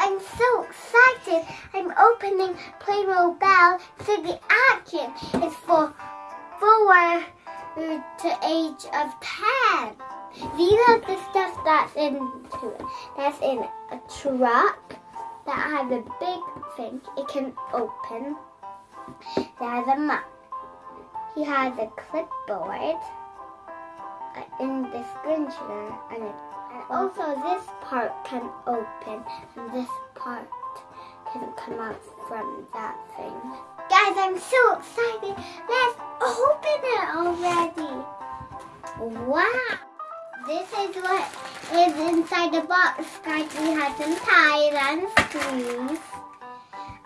I'm, so excited. I'm opening Playmobil to the action. It's for four to age of ten. These are the stuff that's into it. That's in a truck that has a big thing. It can open. There's a map. He has a clipboard uh, in the scrunchie and, and also this part can open and this part can come out from that thing. Guys, I'm so excited. Let's open it already. Wow. This is what is inside the box, guys. We have some ties and screws.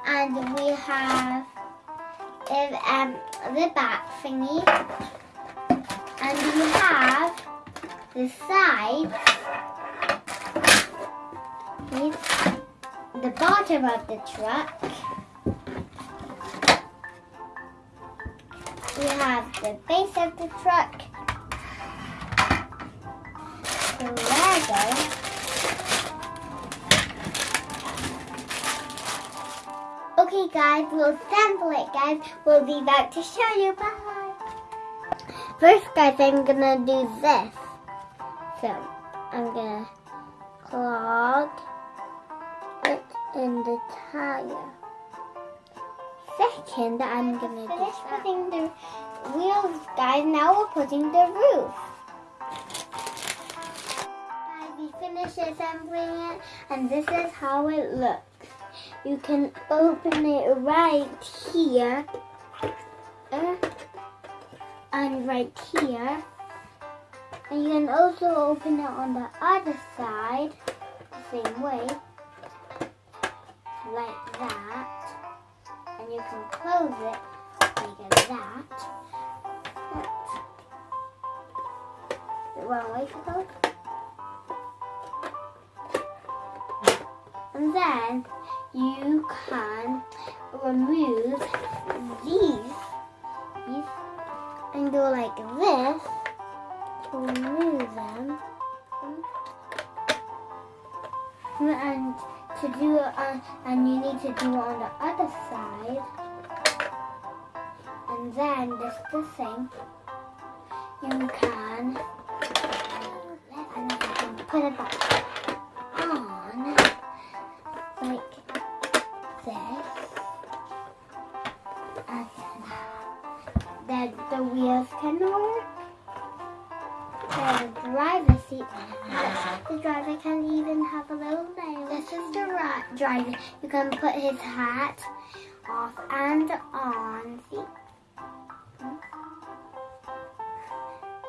And we have is um, the back thingy. And you have the side. the bottom of the truck. We have the base of the truck. The Lego. Guys, we'll sample it guys. We'll be back to show you. Bye. First guys, I'm gonna do this. So, I'm gonna clog it in the tire. Second, I'm gonna finish putting the wheels guys. Now we're putting the roof. Guys, we finished assembling it and this is how it looks you can open it right here uh, and right here. And you can also open it on the other side the same way like that. And you can close it like that. The wrong way to go and then you can remove these, these and go like this to remove them. And to do it on, and you need to do it on the other side. And then just the same, you can, and you can put it back the wheels can work. The driver seat. The driver can even have a little nail. This is the driver. You can put his hat off and on. See?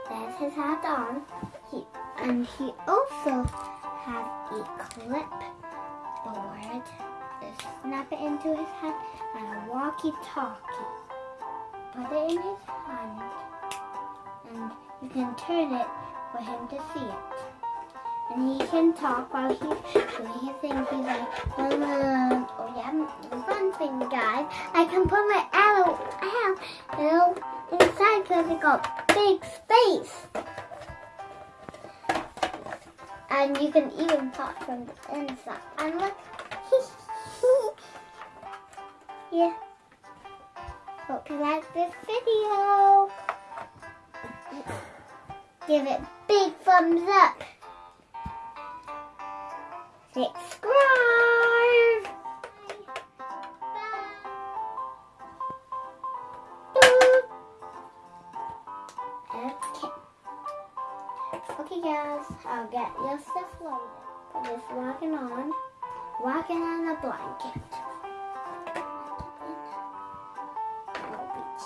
There's his hat on. He, and he also has a clipboard snap it into his hat and a walkie-talkie. Put it in his hand and you can turn it for him to see it. And he can talk while he's doing his thing. He's like, um, oh yeah, fun thing, guys. I can put my arrow, arrow inside because it got big space. And you can even talk from the inside. And look, yeah. Hope you like this video. Give it big thumbs up. Subscribe. Okay. Okay guys, I'll get your stuff loaded. Put this walking on. Walking on a blanket.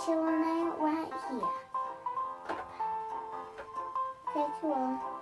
Chilling out right here. Okay, cool.